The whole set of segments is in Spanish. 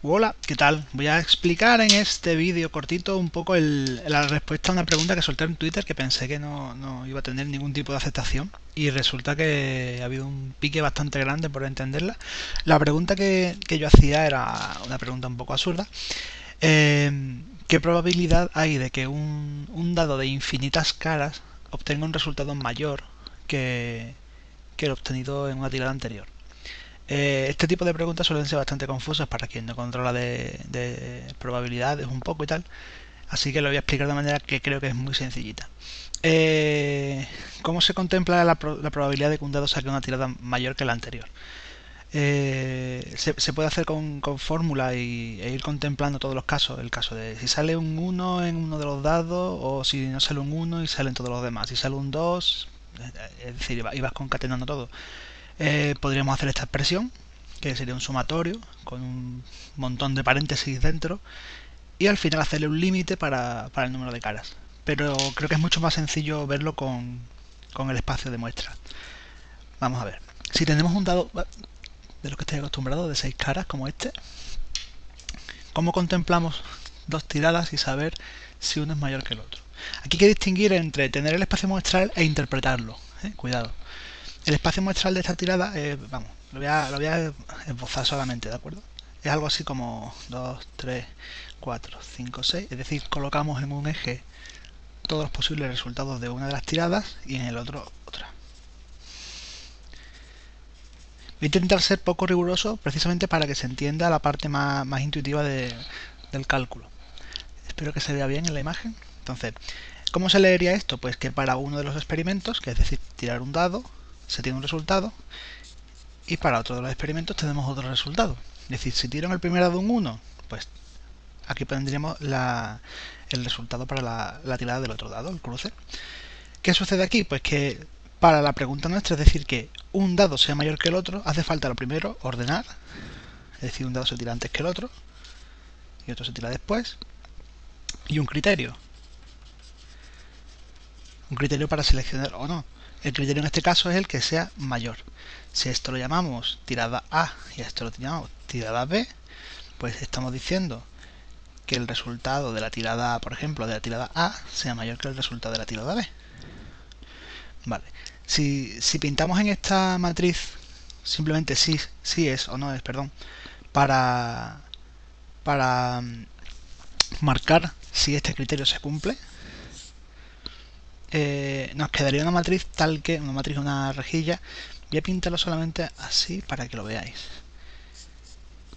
Hola, ¿qué tal? Voy a explicar en este vídeo cortito un poco la respuesta a una pregunta que solté en Twitter que pensé que no, iba a tener ningún tipo de aceptación y resulta que ha habido un pique bastante grande por entenderla. La pregunta que, yo hacía era una pregunta un poco absurda. Eh, ¿Qué probabilidad hay de que un, un, dado de infinitas caras obtenga un resultado mayor que, que el obtenido en una tirada anterior? Eh, este tipo de preguntas suelen ser bastante confusas para quien no controla de, probabilidades un poco y tal. Así que lo voy a explicar de manera que creo que es muy sencillita. Eh, ¿Cómo se contempla la, probabilidad de que un dado saque una tirada mayor que la anterior? Eh, se, puede hacer con, fórmula y, e ir contemplando todos los casos. El caso de si sale un 1 en uno de los dados o si no sale un 1 y salen todos los demás. Si sale un 2, es decir, ibas concatenando todo. Eh, podríamos hacer esta expresión, que sería un sumatorio con un montón de paréntesis dentro, y al final hacerle un límite para, el número de caras. Pero creo que es mucho más sencillo verlo con, el espacio de muestra. Vamos a ver. Si tenemos un dado de lo que estoy acostumbrado, de seis caras como este, ¿cómo contemplamos dos tiradas y saber si uno es mayor que el otro? Aquí hay que distinguir entre tener el espacio muestral e interpretarlo. ¿eh? Cuidado. El espacio muestral de esta tirada, vamos, lo voy, a, lo a esbozar solamente, ¿de acuerdo? Es algo así como 2, 3, 4, 5, 6, es decir, colocamos en un eje todos los posibles resultados de una de las tiradas y en el otro otra. Voy a intentar ser poco riguroso precisamente para que se entienda la parte más, intuitiva del cálculo. Espero que se vea bien en la imagen. Entonces, ¿cómo se leería esto? Pues que para uno de los experimentos, que es decir, tirar un dado, se tiene un resultado y para otro de los experimentos tenemos otro resultado. Es decir, si tiro en el primer dado un 1, pues aquí tendríamos el resultado para la, tirada del otro dado, el cruce. ¿Qué sucede aquí? Pues que para la pregunta nuestra, es decir, que un dado sea mayor que el otro, hace falta lo primero ordenar, es decir, un dado se tira antes que el otro y otro se tira después, y un criterio. Un criterio para seleccionar o no. El criterio en este caso es el que sea mayor. Si esto lo llamamos tirada A y esto lo llamamos tirada B, pues estamos diciendo que el resultado de la tirada A, por ejemplo, de la tirada A sea mayor que el resultado de la tirada B. Vale. Si, si pintamos en esta matriz simplemente si, si es o no es, perdón, para, para mm, marcar si este criterio se cumple, eh, nos quedaría una matriz tal que, una matriz, una rejilla. Voy a pintarlo solamente así para que lo veáis.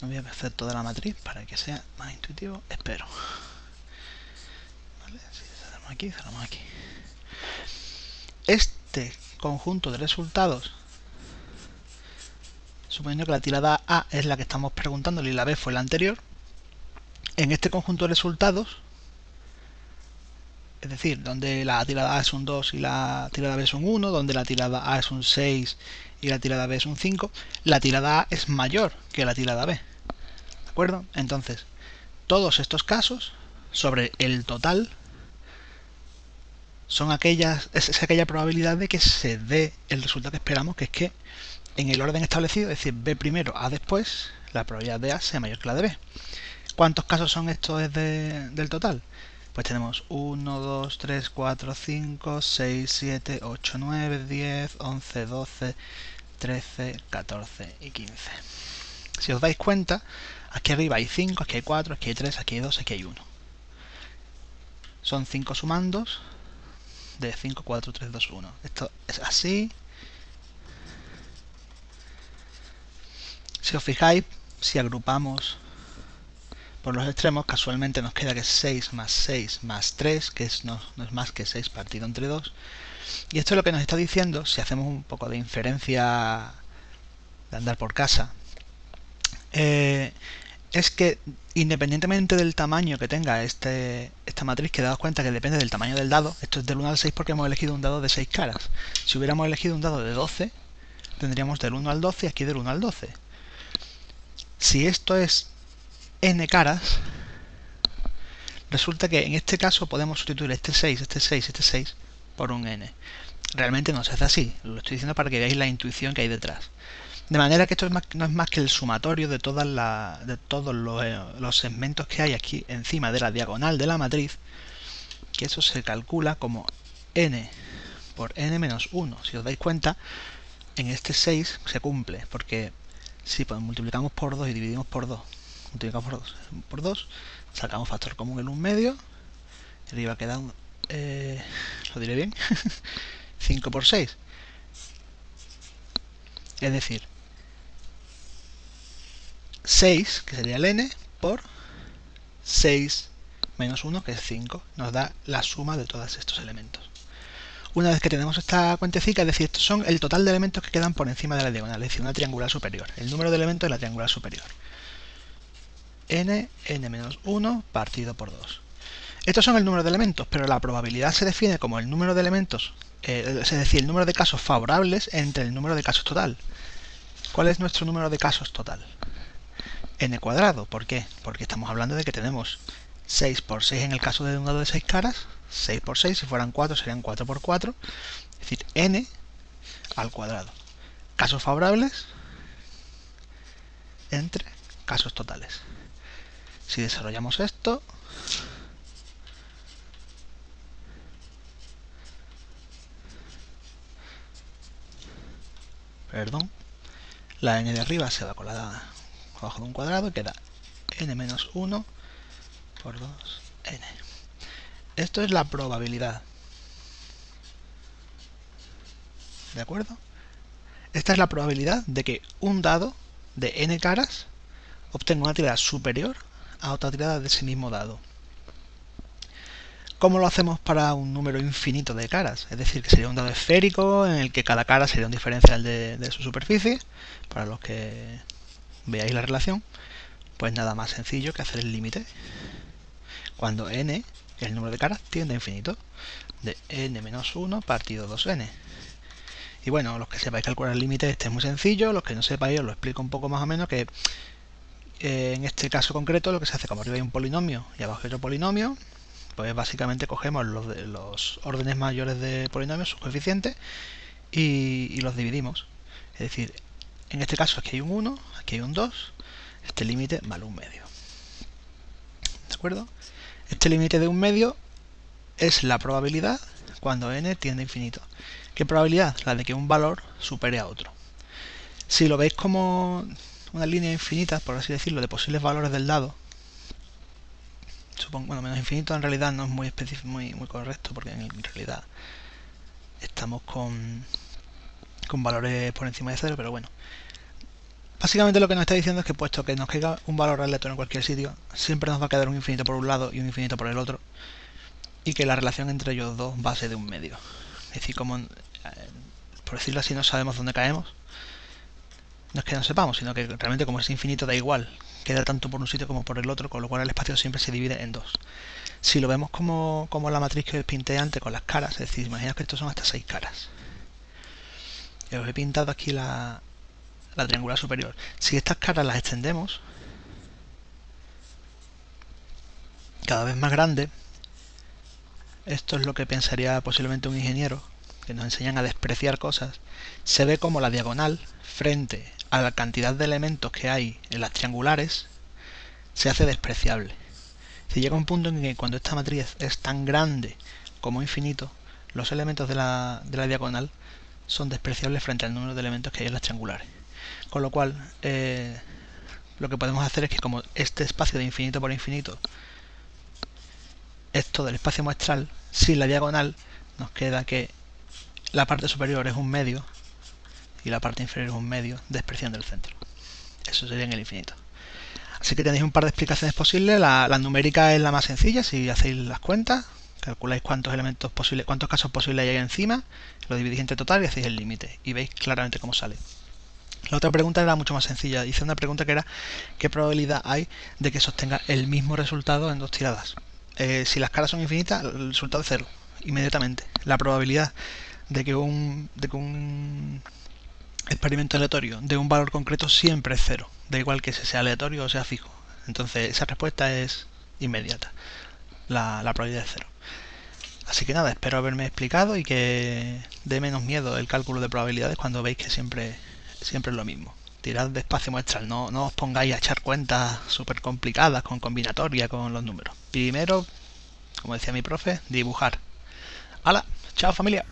No voy a hacer toda la matriz para que sea más intuitivo, espero. Vale, si aquí, cerramos aquí. Este conjunto de resultados, suponiendo que la tirada A es la que estamos preguntando y la B fue la anterior, en este conjunto de resultados es decir, donde la tirada A es un 2 y la tirada B es un 1, donde la tirada A es un 6 y la tirada B es un 5, la tirada A es mayor que la tirada B. ¿De acuerdo? Entonces, todos estos casos sobre el total son aquellas, es, aquella probabilidad de que se dé el resultado que esperamos, que es que en el orden establecido, es decir, B primero, A después, la probabilidad de A sea mayor que la de B. ¿Cuántos casos son estos del total? Pues tenemos 1, 2, 3, 4, 5, 6, 7, 8, 9, 10, 11, 12, 13, 14 y 15. Si os dais cuenta, aquí arriba hay 5, aquí hay 4, aquí hay 3, aquí hay 2, aquí hay 1. Son 5 sumandos de 5, 4, 3, 2, 1. Esto es así. Si os fijáis, si agrupamos por los extremos, casualmente nos queda que 6 más 6 más 3, que es, no, es más que 6 partido entre 2. Y esto es lo que nos está diciendo, si hacemos un poco de inferencia de andar por casa, eh, es que independientemente del tamaño que tenga este, esta matriz, que daos cuenta que depende del tamaño del dado, esto es del 1 al 6 porque hemos elegido un dado de 6 caras. Si hubiéramos elegido un dado de 12, tendríamos del 1 al 12 y aquí del 1 al 12. Si esto es n caras, resulta que en este caso podemos sustituir este 6, este 6, este 6 por un n. Realmente no se hace así, lo estoy diciendo para que veáis la intuición que hay detrás. De manera que esto no es más que el sumatorio de, todas de todos eh, los, segmentos que hay aquí encima de la diagonal de la matriz, que eso se calcula como n por n menos 1. Si os dais cuenta, en este 6 se cumple, porque si pues, multiplicamos por 2 y dividimos por 2, multiplicamos por 2, por 2 sacamos factor común en un medio, y arriba queda, un, eh, lo diré bien, 5 por 6. Es decir, 6, que sería el n, por 6 menos 1, que es 5, nos da la suma de todos estos elementos. Una vez que tenemos esta cuentecica, es decir, estos son el total de elementos que quedan por encima de la diagonal, es decir, una triangular superior, el número de elementos de la triangular superior. N, n menos 1 partido por 2. Estos son el número de elementos, pero la probabilidad se define como el número de elementos, eh, es decir, el número de casos favorables entre el número de casos total. ¿Cuál es nuestro número de casos total? n cuadrado. ¿Por qué? Porque estamos hablando de que tenemos 6 por 6 en el caso de un dado de 6 caras, 6 por 6, si fueran 4 serían 4 por 4, es decir, n al cuadrado. Casos favorables entre casos totales. Si desarrollamos esto, perdón, la n de arriba se va con abajo de un cuadrado y queda n menos 1 por 2n. Esto es la probabilidad. ¿De acuerdo? Esta es la probabilidad de que un dado de n caras obtenga una tirada superior a otra tirada de ese mismo dado. ¿Cómo lo hacemos para un número infinito de caras? Es decir, que sería un dado esférico en el que cada cara sería un diferencial de, su superficie, para los que veáis la relación, pues nada más sencillo que hacer el límite. Cuando n, el número de caras, tiende a infinito, de n menos 1 partido 2n. Y bueno, los que sepáis calcular el límite este es muy sencillo, los que no sepáis os lo explico un poco más o menos que eh, en este caso concreto lo que se hace como arriba hay un polinomio y abajo hay otro polinomio, pues básicamente cogemos los, órdenes mayores de polinomios, sus coeficientes, y, y los dividimos. Es decir, en este caso aquí hay un 1, aquí hay un 2, este límite vale un medio. ¿De acuerdo? Este límite de un medio es la probabilidad cuando n tiende a infinito. ¿Qué probabilidad? La de que un valor supere a otro. Si lo veis como una línea infinita, por así decirlo, de posibles valores del dado, supongo, bueno, menos infinito en realidad no es muy muy, muy correcto, porque en realidad estamos con, con valores por encima de cero, pero bueno. Básicamente lo que nos está diciendo es que puesto que nos caiga un valor aleatorio en cualquier sitio, siempre nos va a quedar un infinito por un lado y un infinito por el otro, y que la relación entre ellos dos va a ser de un medio. Es decir, como, eh, por decirlo así, no sabemos dónde caemos, no es que no sepamos, sino que realmente como es infinito da igual, queda tanto por un sitio como por el otro, con lo cual el espacio siempre se divide en dos. Si lo vemos como, como la matriz que os pinté antes con las caras, es decir, imaginaos que estos son hasta seis caras. Y os he pintado aquí la, la triangular superior. Si estas caras las extendemos cada vez más grande, esto es lo que pensaría posiblemente un ingeniero, que nos enseñan a despreciar cosas, se ve como la diagonal frente a la cantidad de elementos que hay en las triangulares se hace despreciable. Si llega un punto en que cuando esta matriz es tan grande como infinito, los elementos de la, de la diagonal son despreciables frente al número de elementos que hay en las triangulares. Con lo cual, eh, lo que podemos hacer es que como este espacio de infinito por infinito es todo el espacio muestral, sin la diagonal nos queda que la parte superior es un medio y la parte inferior es un medio despreciando el centro. Eso sería en el infinito. Así que tenéis un par de explicaciones posibles. La, numérica es la más sencilla, si hacéis las cuentas, calculáis cuántos elementos posibles, cuántos casos posibles hay encima, lo dividís entre total y hacéis el límite y veis claramente cómo sale. La otra pregunta era mucho más sencilla. Hice una pregunta que era ¿qué probabilidad hay de que sostenga el mismo resultado en dos tiradas? Eh, si las caras son infinitas, el resultado es cero, inmediatamente. La probabilidad de que un, de que un experimento aleatorio de un valor concreto siempre es cero, da igual que sea aleatorio o sea fijo. Entonces esa respuesta es inmediata. La, la probabilidad es cero. Así que nada, espero haberme explicado y que dé menos miedo el cálculo de probabilidades cuando veis que siempre siempre es lo mismo. Tirad despacio muestras, no, no os pongáis a echar cuentas súper complicadas con combinatoria, con los números. Primero, como decía mi profe, dibujar. ¡Hala! ¡Chao familia!